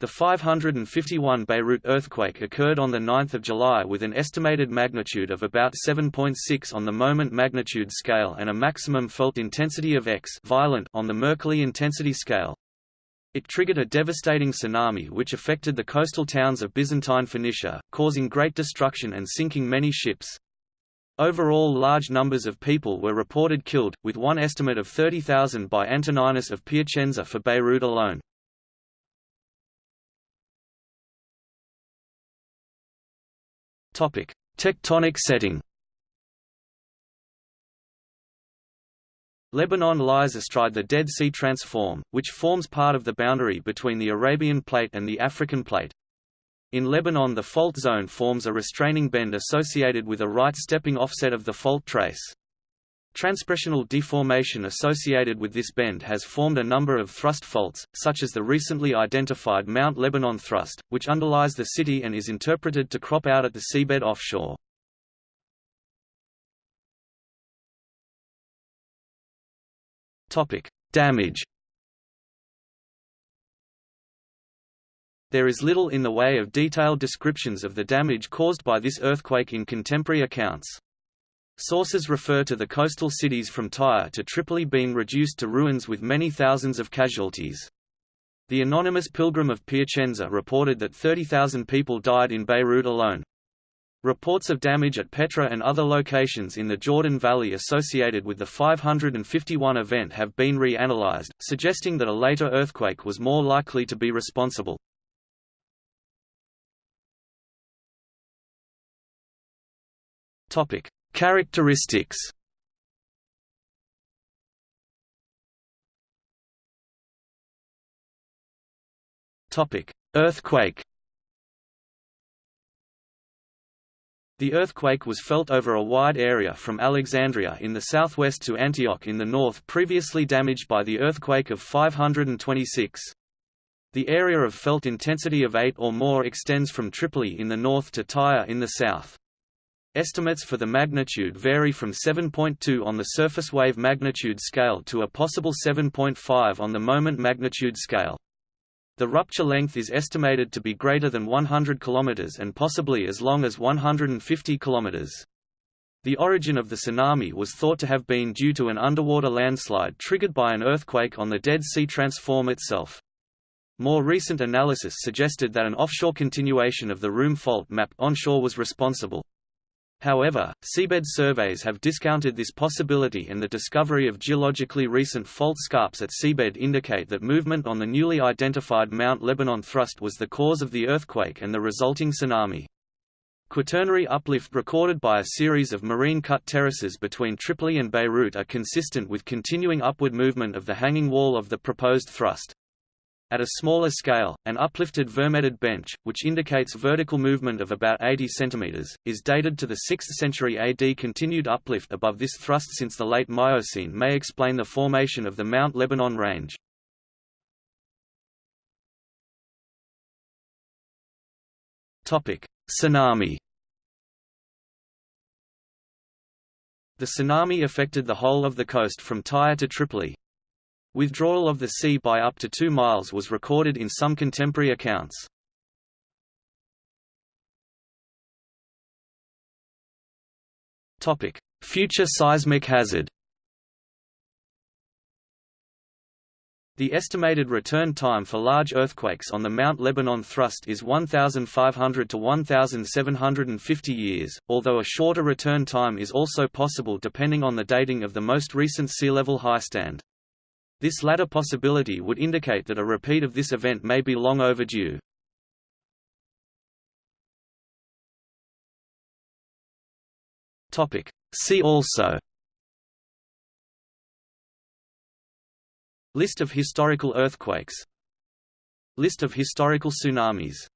The 551 Beirut earthquake occurred on 9 July with an estimated magnitude of about 7.6 on the moment magnitude scale and a maximum felt intensity of X violent on the Mercalli intensity scale. It triggered a devastating tsunami which affected the coastal towns of Byzantine Phoenicia, causing great destruction and sinking many ships. Overall large numbers of people were reported killed, with one estimate of 30,000 by Antoninus of Piacenza for Beirut alone. Tectonic setting. Lebanon lies astride the Dead Sea Transform, which forms part of the boundary between the Arabian Plate and the African Plate. In Lebanon the fault zone forms a restraining bend associated with a right stepping offset of the fault trace. Transpressional deformation associated with this bend has formed a number of thrust faults, such as the recently identified Mount Lebanon thrust, which underlies the city and is interpreted to crop out at the seabed offshore. Damage There is little in the way of detailed descriptions of the damage caused by this earthquake in contemporary accounts. Sources refer to the coastal cities from Tyre to Tripoli being reduced to ruins with many thousands of casualties. The anonymous pilgrim of Piacenza reported that 30,000 people died in Beirut alone. Reports of damage at Petra and other locations in the Jordan Valley associated with the 551 event have been reanalyzed, suggesting that a later earthquake was more likely to be responsible. Topic: Characteristics Earthquake. The earthquake was felt over a wide area from Alexandria in the southwest to Antioch in the north previously damaged by the earthquake of 526. The area of felt intensity of 8 or more extends from Tripoli in the north to Tyre in the south. Estimates for the magnitude vary from 7.2 on the surface wave magnitude scale to a possible 7.5 on the moment magnitude scale. The rupture length is estimated to be greater than 100 km and possibly as long as 150 km. The origin of the tsunami was thought to have been due to an underwater landslide triggered by an earthquake on the Dead Sea Transform itself. More recent analysis suggested that an offshore continuation of the Roum fault map onshore was responsible. However, seabed surveys have discounted this possibility and the discovery of geologically recent fault scarps at seabed indicate that movement on the newly identified Mount Lebanon thrust was the cause of the earthquake and the resulting tsunami. Quaternary uplift recorded by a series of marine cut terraces between Tripoli and Beirut are consistent with continuing upward movement of the hanging wall of the proposed thrust. At a smaller scale, an uplifted vermetid bench, which indicates vertical movement of about 80 cm, is dated to the 6th century AD. Continued uplift above this thrust since the late Miocene may explain the formation of the Mount Lebanon Range. Tsunami The tsunami affected the whole of the coast from Tyre to Tripoli, Withdrawal of the sea by up to 2 miles was recorded in some contemporary accounts. Future seismic hazard The estimated return time for large earthquakes on the Mount Lebanon thrust is 1,500 to 1,750 years, although a shorter return time is also possible depending on the dating of the most recent sea level highstand. This latter possibility would indicate that a repeat of this event may be long overdue. See also List of historical earthquakes. List of historical tsunamis